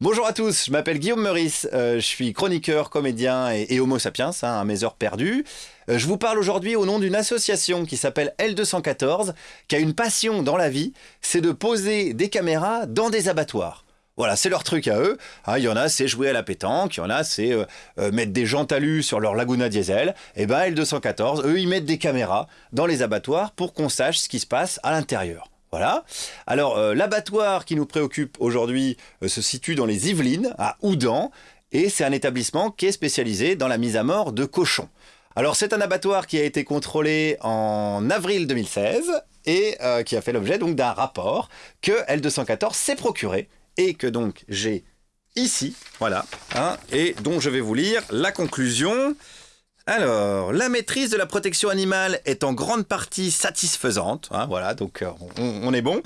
Bonjour à tous, je m'appelle Guillaume Meurice, euh, je suis chroniqueur, comédien et, homo sapiens, hein, à mes heures perdues. Euh, je vous parle aujourd'hui au nom d'une association qui s'appelle L214, qui a une passion dans la vie, c'est de poser des caméras dans des abattoirs. Voilà, c'est leur truc à eux. Ah, il y en a, c'est jouer à la pétanque. Il y en a, c'est euh, mettre des gens talus sur leur Laguna Diesel. Et eh ben, L214, eux, ils mettent des caméras dans les abattoirs pour qu'on sache ce qui se passe à l'intérieur. Voilà. Alors, euh, l'abattoir qui nous préoccupe aujourd'hui euh, se situe dans les Yvelines, à Oudan, et c'est un établissement qui est spécialisé dans la mise à mort de cochons. Alors, c'est un abattoir qui a été contrôlé en avril 2016 et euh, qui a fait l'objet donc d'un rapport que L214 s'est procuré et que donc j'ai ici, voilà, hein, et dont je vais vous lire la conclusion. Alors, la maîtrise de la protection animale est en grande partie satisfaisante. Hein, voilà, donc euh, on, est bon.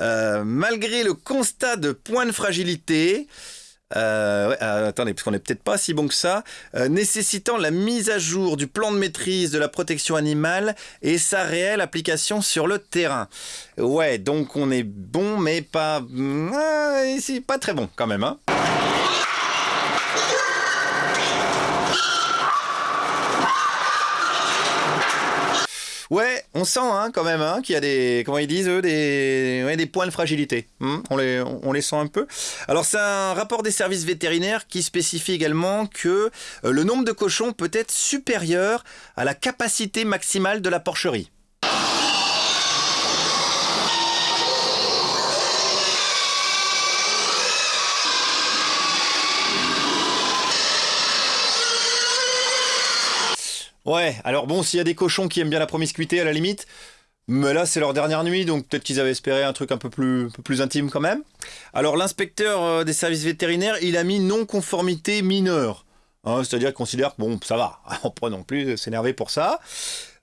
Euh, malgré le constat de points de fragilité, euh, attendez, parce qu'on n'est peut-être pas si bon que ça, nécessitant la mise à jour du plan de maîtrise de la protection animale et sa réelle application sur le terrain. Ouais, donc on est bon, mais pas, pas très bon quand même. Hein. Ouais, on sent hein, quand même hein, qu'il y a des, comment ils disent eux, des, points de fragilité. On, les, on les sent un peu. Alors c'est un rapport des services vétérinaires qui spécifie également que euh, le nombre de cochons peut être supérieur à la capacité maximale de la porcherie. Ouais, alors bon, s'il y a des cochons qui aiment bien la promiscuité à la limite, mais là c'est leur dernière nuit, donc peut-être qu'ils avaient espéré un truc un peu plus, intime quand même. Alors l'inspecteur euh, des services vétérinaires, il a mis non-conformité mineure. Hein, c'est-à-dire qu'il considère que bon, ça va, on peut non plus s'énerver pour ça.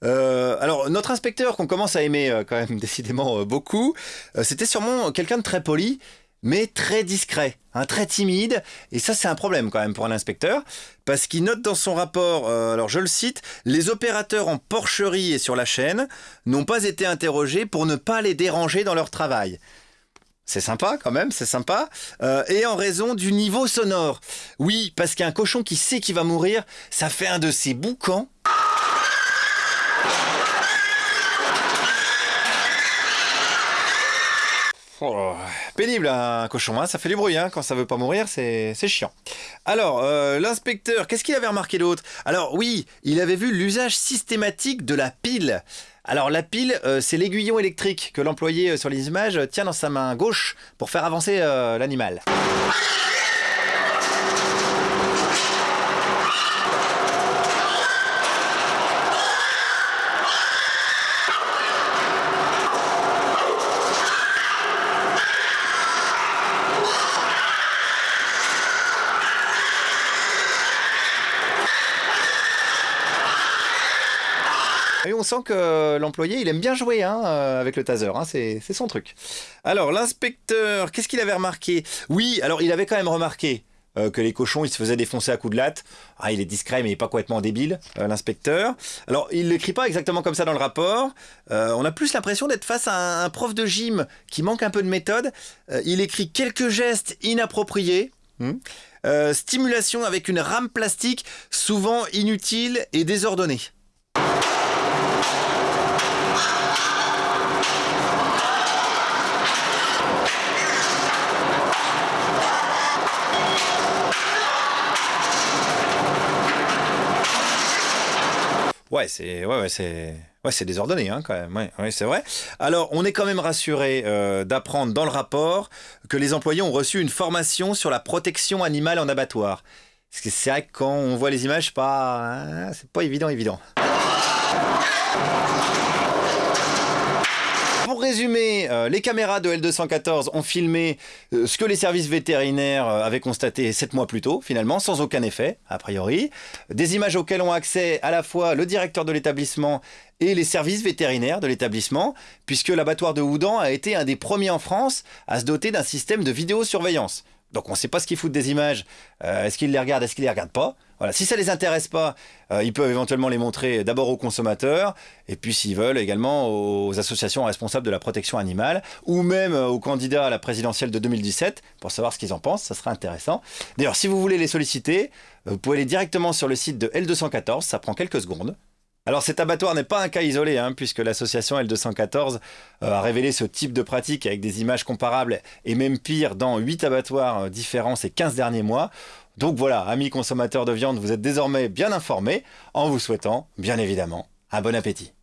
Euh, alors notre inspecteur qu'on commence à aimer euh, quand même décidément beaucoup, c'était sûrement quelqu'un de très poli mais très discret, hein, très timide. Et ça, c'est un problème quand même pour un inspecteur, parce qu'il note dans son rapport, euh, alors je le cite, les opérateurs en porcherie et sur la chaîne n'ont pas été interrogés pour ne pas les déranger dans leur travail. C'est sympa quand même, c'est sympa. Euh, et en raison du niveau sonore. Oui, parce qu'un cochon qui sait qu'il va mourir, ça fait un de ces boucans Oh, pénible un cochon, hein ça fait du bruit hein quand ça veut pas mourir, c'est chiant. Alors, euh, l'inspecteur, qu'est-ce qu'il avait remarqué d'autre? Alors oui, il avait vu l'usage systématique de la pile. Alors la pile, euh, c'est l'aiguillon électrique que l'employé euh, sur les images tient dans sa main gauche pour faire avancer l'animal. On sent que l'employé, il aime bien jouer hein, euh, avec le taser, hein, c'est son truc. Alors, l'inspecteur, qu'est-ce qu'il avait remarqué? Oui, alors il avait quand même remarqué euh, que les cochons, ils se faisaient défoncer à coups de latte. Ah, il est discret, mais il n'est pas complètement débile, euh, l'inspecteur. Alors, il l'écrit pas exactement comme ça dans le rapport. on a plus l'impression d'être face à un, prof de gym qui manque un peu de méthode. il écrit quelques gestes inappropriés. Hmm. stimulation avec une rame plastique, souvent inutile et désordonnée. Ouais, c'est ouais, ouais, c'est ouais, c'est désordonné hein, quand même. Ouais, ouais c'est vrai. Alors, on est quand même rassuré euh, d'apprendre dans le rapport que les employés ont reçu une formation sur la protection animale en abattoir. Parce que c'est vrai que quand on voit les images, pas, hein, c'est pas évident, évident. Résumer, euh, les caméras de L214 ont filmé euh, ce que les services vétérinaires euh, avaient constaté 7 mois plus tôt, finalement, sans aucun effet, a priori. Des images auxquelles ont accès à la fois le directeur de l'établissement et les services vétérinaires de l'établissement, puisque l'abattoir de Houdan a été un des premiers en France à se doter d'un système de vidéosurveillance. Donc on ne sait pas ce qu'ils foutent des images. Euh, est-ce qu'ils les regardent, est-ce qu'ils les regardent pas? Voilà. Si ça les intéresse pas, euh, ils peuvent éventuellement les montrer d'abord aux consommateurs, et puis s'ils veulent également aux associations responsables de la protection animale, ou même euh, aux candidats à la présidentielle de 2017 pour savoir ce qu'ils en pensent. Ça sera intéressant. D'ailleurs, si vous voulez les solliciter, vous pouvez aller directement sur le site de L214. Ça prend quelques secondes. Alors cet abattoir n'est pas un cas isolé, hein, puisque l'association L214 euh, a révélé ce type de pratique avec des images comparables et même pire dans 8 abattoirs euh, différents ces 15 derniers mois. Donc voilà, amis consommateurs de viande, vous êtes désormais bien informés en vous souhaitant, bien évidemment, un bon appétit.